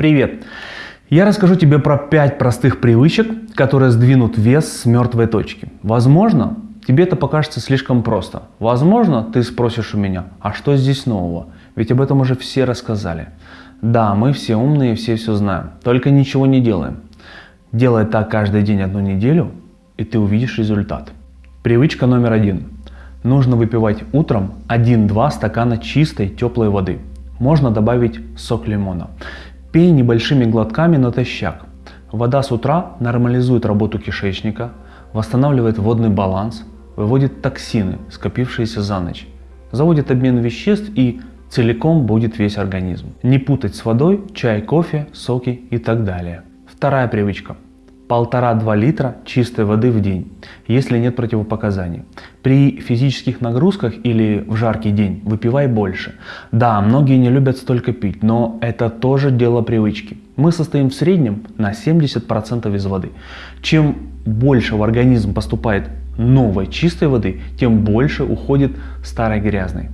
Привет! Я расскажу тебе про 5 простых привычек, которые сдвинут вес с мертвой точки. Возможно, тебе это покажется слишком просто. Возможно, ты спросишь у меня, а что здесь нового? Ведь об этом уже все рассказали. Да, мы все умные, все все знаем, только ничего не делаем. Делай так каждый день одну неделю, и ты увидишь результат. Привычка номер один. Нужно выпивать утром 1-2 стакана чистой теплой воды. Можно добавить сок лимона. Пей небольшими глотками натощак. Вода с утра нормализует работу кишечника, восстанавливает водный баланс, выводит токсины, скопившиеся за ночь, заводит обмен веществ и целиком будет весь организм. Не путать с водой чай, кофе, соки и так далее. Вторая привычка. Полтора-два литра чистой воды в день, если нет противопоказаний. При физических нагрузках или в жаркий день выпивай больше. Да, многие не любят столько пить, но это тоже дело привычки. Мы состоим в среднем на 70% из воды. Чем больше в организм поступает новой чистой воды, тем больше уходит старой грязной.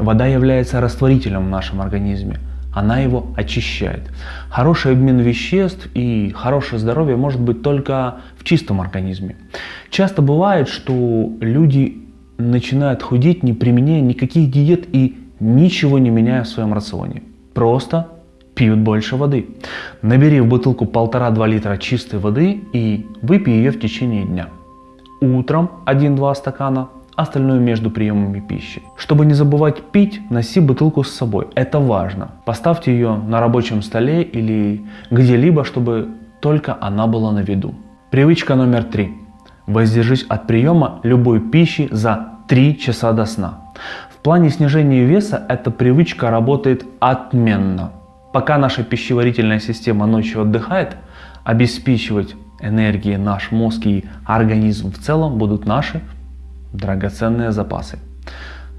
Вода является растворителем в нашем организме. Она его очищает. Хороший обмен веществ и хорошее здоровье может быть только в чистом организме. Часто бывает, что люди начинают худеть, не применяя никаких диет и ничего не меняя в своем рационе. Просто пьют больше воды. Набери в бутылку 1,5-2 литра чистой воды и выпей ее в течение дня. Утром 1-2 стакана, остальное между приемами пищи. Чтобы не забывать пить, носи бутылку с собой. Это важно. Поставьте ее на рабочем столе или где-либо, чтобы только она была на виду. Привычка номер три. Воздержись от приема любой пищи за 3 часа до сна. В плане снижения веса эта привычка работает отменно. Пока наша пищеварительная система ночью отдыхает, обеспечивать энергией наш мозг и организм в целом будут наши драгоценные запасы.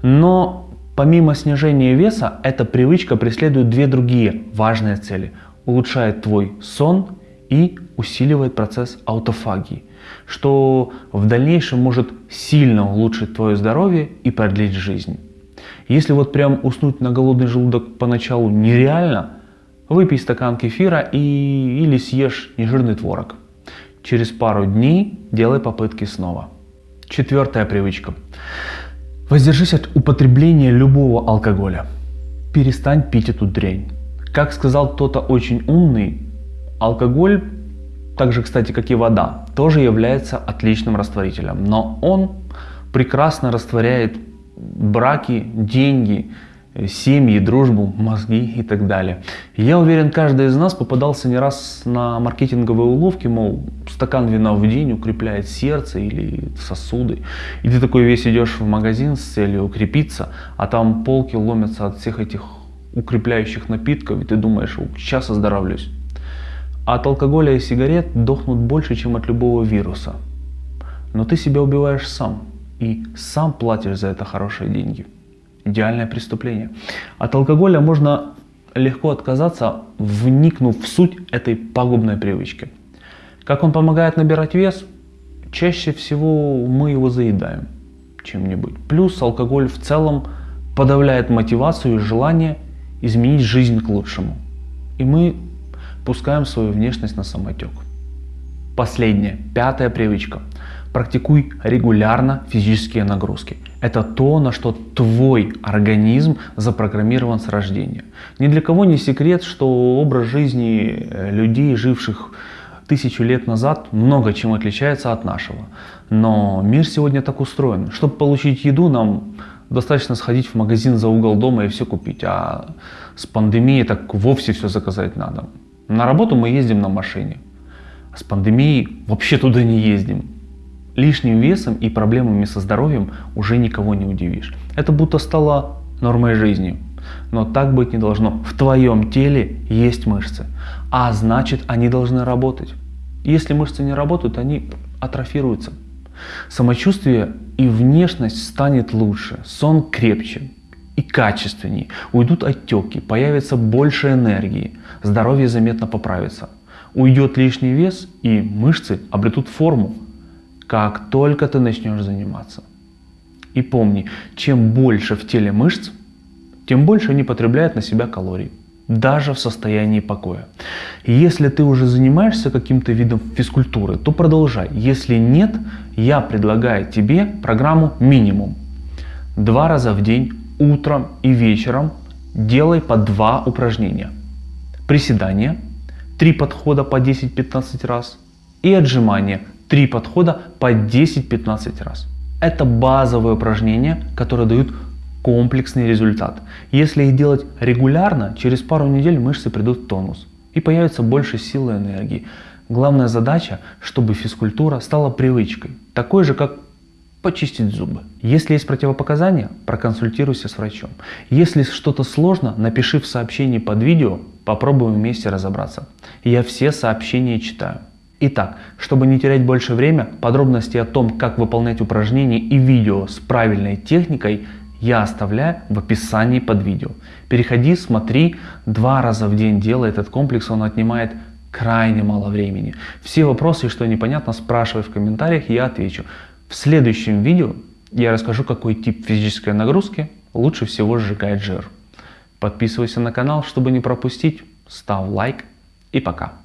Но помимо снижения веса, эта привычка преследует две другие важные цели. Улучшает твой сон и усиливает процесс аутофагии, что в дальнейшем может сильно улучшить твое здоровье и продлить жизнь. Если вот прям уснуть на голодный желудок поначалу нереально, выпей стакан кефира и, или съешь нежирный творог. Через пару дней делай попытки снова. Четвертая привычка. Воздержись от употребления любого алкоголя. Перестань пить эту дрянь. Как сказал кто-то очень умный, алкоголь, так же, кстати, как и вода, тоже является отличным растворителем. Но он прекрасно растворяет браки, деньги, семьи, дружбу, мозги и так далее. Я уверен, каждый из нас попадался не раз на маркетинговые уловки, мол, стакан вина в день укрепляет сердце или сосуды. И ты такой весь идешь в магазин с целью укрепиться, а там полки ломятся от всех этих укрепляющих напитков, и ты думаешь, сейчас оздоровлюсь. От алкоголя и сигарет дохнут больше, чем от любого вируса. Но ты себя убиваешь сам, и сам платишь за это хорошие деньги идеальное преступление. От алкоголя можно легко отказаться, вникнув в суть этой пагубной привычки. Как он помогает набирать вес? Чаще всего мы его заедаем чем-нибудь. Плюс алкоголь в целом подавляет мотивацию и желание изменить жизнь к лучшему. И мы пускаем свою внешность на самотек. Последняя, пятая привычка. Практикуй регулярно физические нагрузки. Это то, на что твой организм запрограммирован с рождения. Ни для кого не секрет, что образ жизни э, людей, живших тысячу лет назад, много чем отличается от нашего. Но мир сегодня так устроен. Чтобы получить еду, нам достаточно сходить в магазин за угол дома и все купить. А с пандемией так вовсе все заказать надо. На работу мы ездим на машине. А с пандемией вообще туда не ездим. Лишним весом и проблемами со здоровьем уже никого не удивишь. Это будто стало нормой жизни. Но так быть не должно. В твоем теле есть мышцы, а значит они должны работать. Если мышцы не работают, они атрофируются. Самочувствие и внешность станет лучше, сон крепче и качественнее, уйдут отеки, появится больше энергии, здоровье заметно поправится. Уйдет лишний вес и мышцы обретут форму, как только ты начнешь заниматься. И помни, чем больше в теле мышц, тем больше они потребляют на себя калорий. даже в состоянии покоя. Если ты уже занимаешься каким-то видом физкультуры, то продолжай. Если нет, я предлагаю тебе программу минимум. Два раза в день, утром и вечером делай по два упражнения. Приседания, три подхода по 10-15 раз и отжимания, три подхода по 10-15 раз. Это базовые упражнения, которые дают комплексный результат. Если их делать регулярно, через пару недель мышцы придут в тонус и появится больше силы и энергии. Главная задача, чтобы физкультура стала привычкой, такой же, как почистить зубы. Если есть противопоказания, проконсультируйся с врачом. Если что-то сложно, напиши в сообщении под видео, попробуем вместе разобраться. Я все сообщения читаю. Итак, чтобы не терять больше время, подробности о том, как выполнять упражнения и видео с правильной техникой я оставляю в описании под видео. Переходи, смотри, два раза в день делай этот комплекс, он отнимает крайне мало времени. Все вопросы, что непонятно, спрашивай в комментариях, я отвечу. В следующем видео я расскажу, какой тип физической нагрузки лучше всего сжигает жир. Подписывайся на канал, чтобы не пропустить, ставь лайк и пока.